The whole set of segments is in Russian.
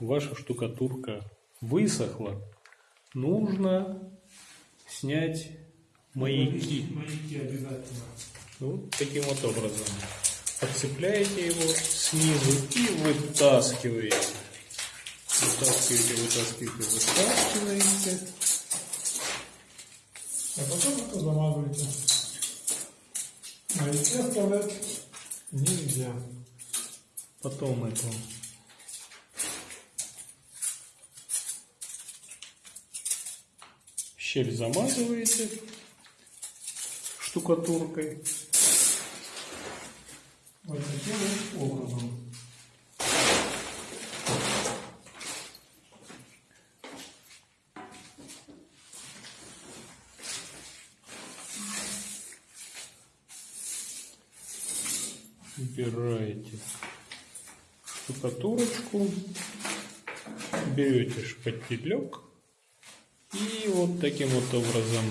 ваша штукатурка высохла, нужно снять маяки. Маяки обязательно. Вот таким вот образом. Подцепляете его снизу и вытаскиваете. Вытаскиваете, вытаскиваете, вытаскиваете. А потом это замазываете. Маяки оставлять нельзя. Потом эту щель замазываете штукатуркой. Вот таким вот образом. Убираете штукатурочку, берете шпателек и вот таким вот образом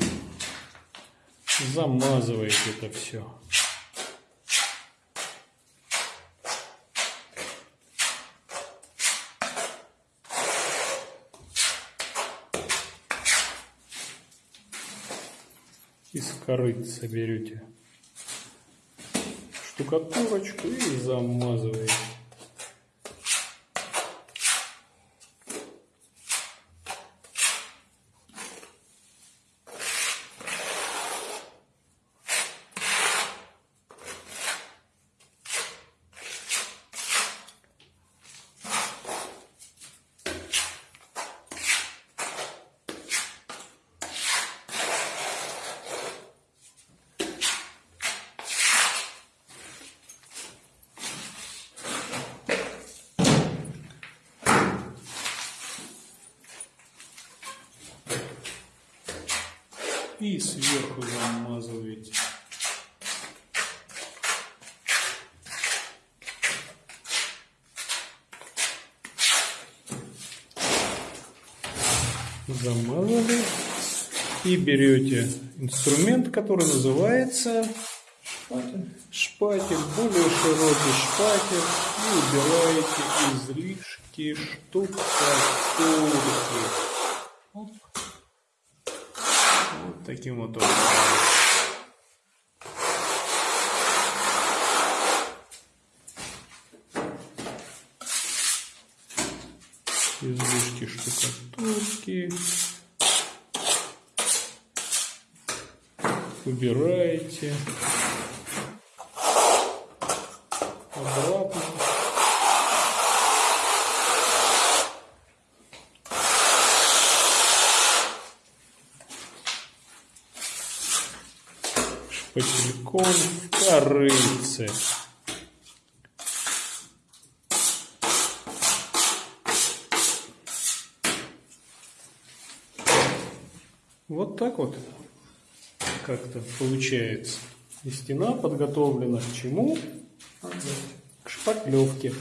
замазываете это все. Из корыца берете штукатурочку и замазываете. И сверху замазываете. Замазали. И берете инструмент, который называется Шпатель. шпатель, более широкий шпатель. И убираете излишки штукатурки. Оп. Таким вот образом. Излишки штукатурки. Убираете. Шпательком в корыце. Вот так вот как-то получается. И стена подготовлена к чему? К шпатлевке.